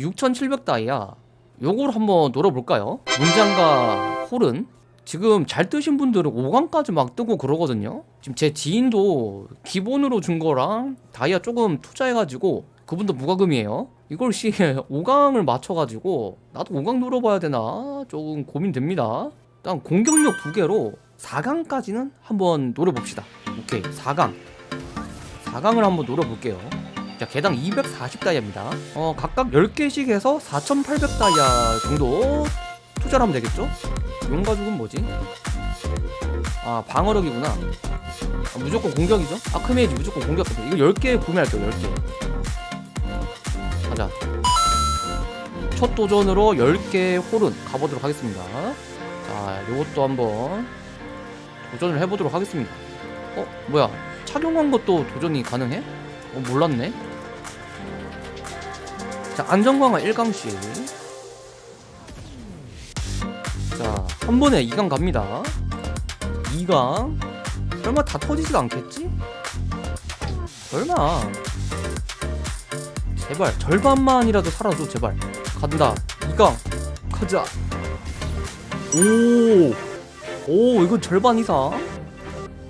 6700다이아. 요걸 한번 노려볼까요? 문장과 홀은 지금 잘 뜨신 분들은 5강까지 막 뜨고 그러거든요. 지금 제 지인도 기본으로 준 거랑 다이아 조금 투자해가지고 그분도 무과금이에요. 이걸 씨 5강을 맞춰가지고 나도 5강 노려봐야 되나? 조금 고민됩니다. 일단 공격력 두 개로 4강까지는 한번 노려봅시다. 오케이 4강. 4강을 한번 노려볼게요 자 개당 240다이아입니다 어 각각 10개씩 해서 4800다이아 정도 투자를 하면 되겠죠? 용가죽은 뭐지? 아 방어력이구나 아, 무조건 공격이죠? 아크메이지 무조건 공격 이거 10개 구매할게요 10개 가자 첫 도전으로 10개 홀은 가보도록 하겠습니다 자 요것도 한번 도전을 해보도록 하겠습니다 어? 뭐야 착용한 것도 도전이 가능해? 어 몰랐네 자 안전광화 1강씩 자 한 번에 2강 갑니다. 2강? 설마 다 터지지도 않겠지? 설마. 제발 절반만이라도 살아줘 제발. 간다. 2강. 가자. 오! 오 이거 절반 이상?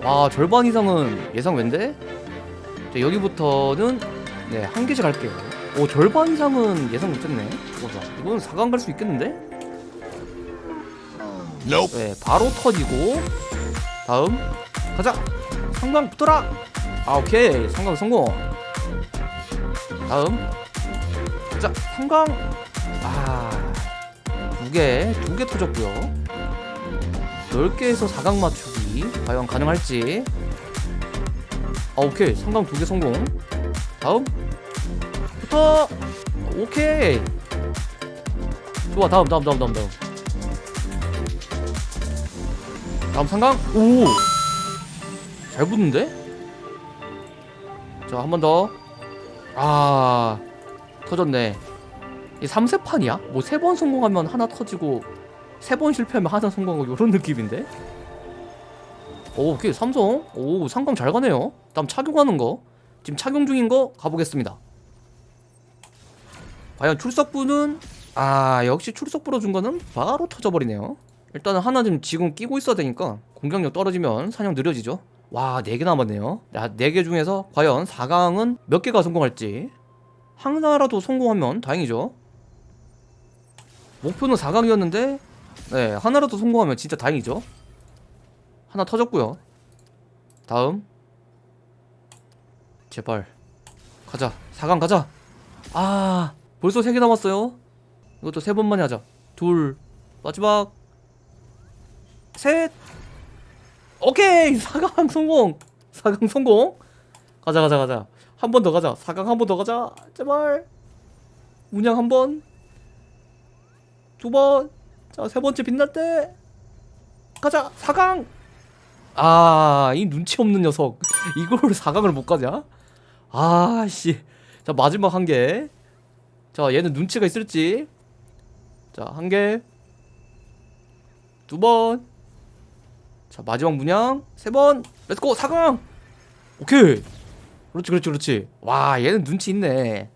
와 절반 이상은 예상 왠데? 자, 여기부터는 네한 개씩 갈게요 오 절반 이상은 예상 못했네. 보자 이거는 4강 갈 수 있겠는데? 네 바로 터지고. 다음. 가자. 상강 붙어라. 아 오케이. 상강 성공. 다음. 자 상강. 아두개두 개 터졌고요. 10개에서 4강 맞추기 과연 가능할지. 아 오케이. 상강 두 개 성공. 다음. 붙 어 오케이. 좋아 다음 다음 다음 다음 다음. 다음 상강? 오! 잘 붙는데? 자 한 번 더. 아 터졌네. 이 3세판이야? 뭐 세 번 성공하면 하나 터지고 세 번 실패하면 하나 성공하고 요런 느낌인데? 오 오케이 삼성. 오 상강 잘 가네요. 다음 착용하는 거. 지금 착용 중인 거 가보겠습니다 과연 출석부는 아 역시 출석부로 준 거는 바로 터져버리네요. 일단은 하나 좀 지금 끼고 있어야 되니까 공격력 떨어지면 사냥 느려지죠. 와 4개 남았네요. 야, 4개 중에서 과연 4강은 몇 개가 성공할지. 하나라도 성공하면 다행이죠. 목표는 4강이었는데 네 하나라도 성공하면 진짜 다행이죠. 하나 터졌고요. 다음. 제발. 가자. 4강 가자. 아 벌써 3개 남았어요. 이것도 세 번만에 하자. 둘 마지막. 셋. 오케이! 4강 성공! 4강 성공! 가자 가자 가자. 한 번 더 가자. 4강 한 번 더 가자. 제발. 문양 한번. 두 번 자 세 번째 빛날 때. 가자. 4강! 아 이 눈치 없는 녀석. 이걸 4강을 못 가냐? 아씨. 자 마지막 한개 자 얘는 눈치가 있을지. 자 한개. 두 번. 자 마지막 문양. 세 번. Let's go 4강! 오케이. 그렇지 그렇지 그렇지. 와 얘는 눈치 있네.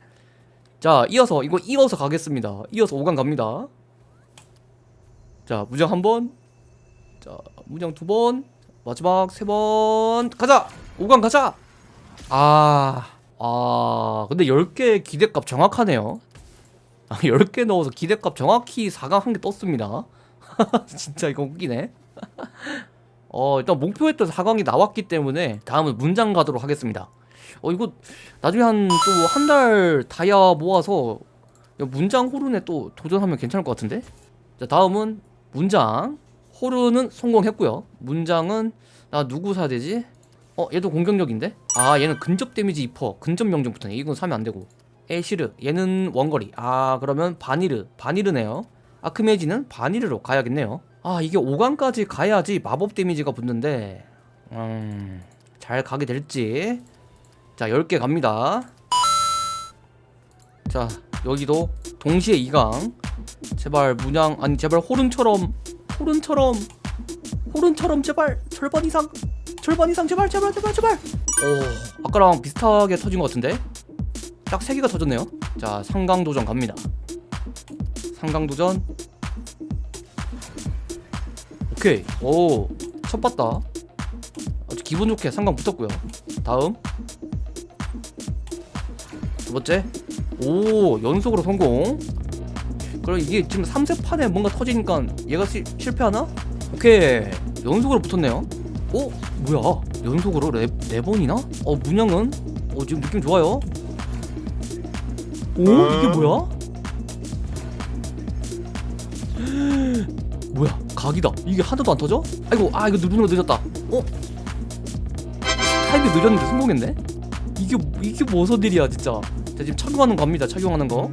자 이어서 이거 이어서 가겠습니다. 이어서 5강 갑니다. 자 무장 한번. 자 무장 두 번. 마지막 세 번. 가자! 5강 가자! 아, 아 근데 10개 기대값 정확하네요. 아, 10개 넣어서 기대값 정확히 4강 한 개 떴습니다. 진짜 이거 웃기네. 어 일단 목표했던 4강이 나왔기 때문에 다음은 문장 가도록 하겠습니다. 어 이거 나중에 한 또 한 달 다이아 모아서 문장 호른에 또 도전하면 괜찮을 것 같은데? 자 다음은 문장. 호르는 성공했고요. 문장은 나 누구 사야 되지? 어 얘도 공격력인데? 아 얘는 근접 데미지 2퍼 근접 명중 붙네 이건 사면 안되고. 에시르. 얘는 원거리. 아 그러면 바니르. 바니르네요. 아크메지는 바니르로 가야겠네요. 아 이게 5강까지 가야지 마법 데미지가 붙는데. 음 잘 가게 될지. 자 10개 갑니다. 자 여기도 동시에 2강. 제발 문양 아니 제발 호른처럼 호른처럼 호른처럼 제발 절반 이상 절반 이상 제발 제발 제발 제발. 오 아까랑 비슷하게 터진 것 같은데? 딱 3개가 터졌네요. 자 상강도전 갑니다. 상강도전. 오케이. 오첫 봤다. 아주 기분 좋게 상강 붙었고요. 다음. 두 번째. 오 연속으로 성공. 그럼 이게 지금 3세 판에 뭔가 터지니까 얘가 시, 실패하나? 오케이. 연속으로 붙었네요. 오 뭐야? 연속으로 네, 네 번이나? 어 문양은? 어 지금 느낌 좋아요. 오? 이게 뭐야? 뭐야? 각이다. 이게 하나도 안 터져? 아이고 아 이거 누르는 거 늦었다. 어? 타임이 늦었는데 성공했네? 이게 이게 일이야 진짜. 자 지금 착용하는 거 갑니다 착용하는 거.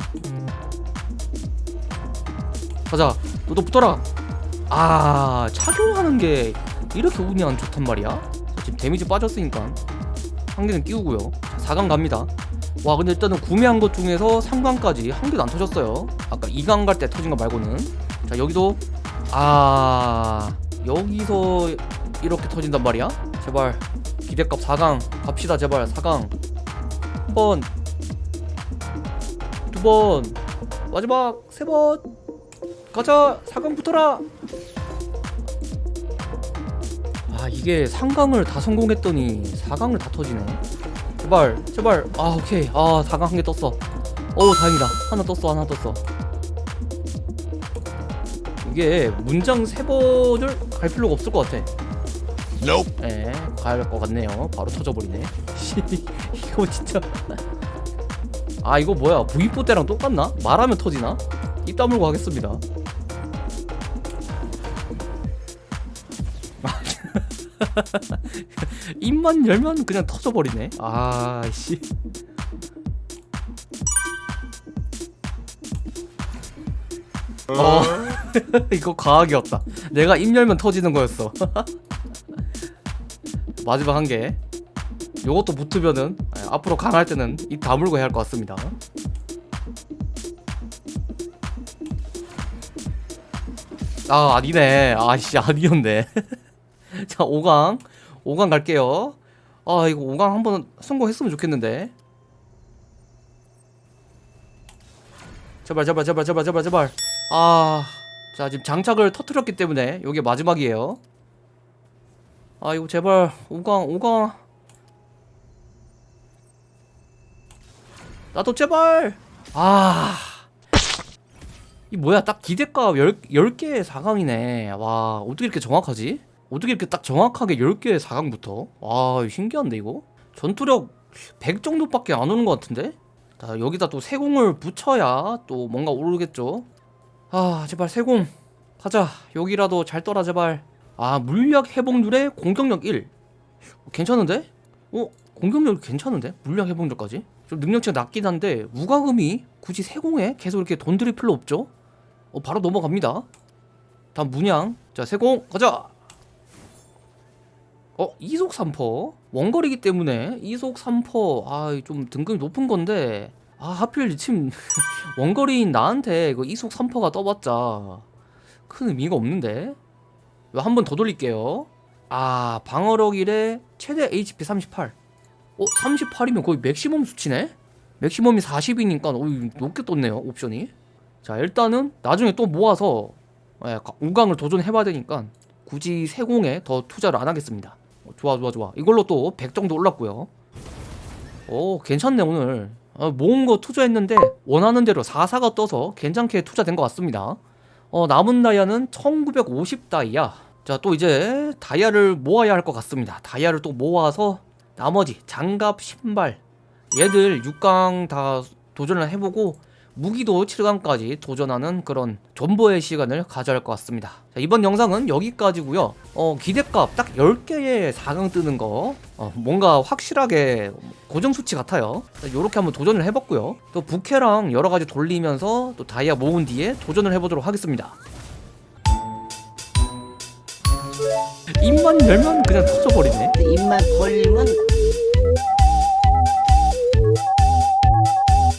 가자. 너도 붙어라. 아 착용하는 게 이렇게 운이 안 좋단 말이야? 자, 지금 데미지 빠졌으니까. 한 개는 끼우고요. 자, 4강 갑니다. 와 근데 일단은 구매한 것 중에서 3강까지 한 개도 안 터졌어요. 아까 2강 갈 때 터진 거 말고는. 자 여기도 아 여기서 이렇게 터진단 말이야? 제발. 기대값 4강. 갑시다 제발. 4강. 한번. 두 번. 마지막 세 번. 가자. 4강 붙어라. 아 이게 3강을 다 성공했더니 4강을 다 터지네 제발 제발 아 오케이 아 4강 한 개 떴어 어우 다행이다 하나 떴어 하나 떴어 이게 문장 세 번을 갈 필요가 없을 것 같아 Nope. 예, 가야 할 것 같네요. 바로 터져버리네. 씨, 이거 진짜. 아, 이거 뭐야? V4 때랑 똑같나? 말하면 터지나? 입 다물고 하겠습니다. 입만 열면 그냥 터져버리네. 아, 씨. 어, 이거 과학이었다. 내가 입 열면 터지는 거였어. 마지막 한 개. 요것도 붙으면은 아, 앞으로 강할 때는 입 다물고 해야 할 것 같습니다. 아 아니네. 아씨 아니었네. 자 5강 5강 갈게요. 아 이거 5강 한번 성공했으면 좋겠는데. 제발 제발 제발 제발 제발 제발. 아. 자 지금 장착을 터트렸기 때문에 요게 마지막이에요. 아 이거 제발 5강 5강 나도 제발 아 이 뭐야 딱 기대값 10, 10개의 4강이네 와 어떻게 이렇게 정확하지? 어떻게 이렇게 딱 정확하게 10개의 4강부터? 와 이거 신기한데 이거? 전투력 100 정도밖에 안 오는 것 같은데? 자 여기다 또 세공을 붙여야 또 뭔가 오르겠죠? 아 제발 세공. 가자. 여기라도 잘 떠라 제발. 아 물약 회복률에 공격력 1 어, 괜찮은데? 어? 공격력 괜찮은데? 물약 회복률까지? 좀 능력치가 낮긴 한데 무과금이 굳이 세공에 계속 이렇게 돈 들일 필요 없죠? 어 바로 넘어갑니다. 다음 문양. 자 세공. 가자 어? 이속 3퍼 원거리기 때문에 이속 3퍼 아 좀 등급이 높은 건데 아 하필 지금 원거리인 나한테 이거 이속 3퍼가 떠봤자 큰 의미가 없는데 한 번 더 돌릴게요 아 방어력 1에 최대 HP 38 어? 38이면 거의 맥시멈 수치네? 맥시멈이 40이니까 어, 높게 떴네요 옵션이 자 일단은 나중에 또 모아서 예, 5강을 도전해봐야 되니까 굳이 세공에 더 투자를 안 하겠습니다 어, 좋아 좋아 좋아. 이걸로 또 100 정도 올랐고요. 오 괜찮네 오늘. 어, 모은 거 투자했는데 원하는 대로 4사가 떠서 괜찮게 투자된 것 같습니다. 어, 남은 다이아는 1950 다이아. 자 또 이제 다이아를 모아야 할 것 같습니다. 다이아를 또 모아서 나머지 장갑 신발 얘들 6강 다 도전을 해보고 무기도 7강까지 도전하는 그런 존버의 시간을 가져야 할 것 같습니다. 자, 이번 영상은 여기까지고요. 어, 기대값 딱 10개의 4강 뜨는 거 어, 뭔가 확실하게 고정 수치 같아요. 이렇게 한번 도전을 해봤고요. 또 부캐랑 여러 가지 돌리면서 또 다이아 모은 뒤에 도전을 해보도록 하겠습니다. 입만 열면 그냥 터져버리네. 입만 벌리면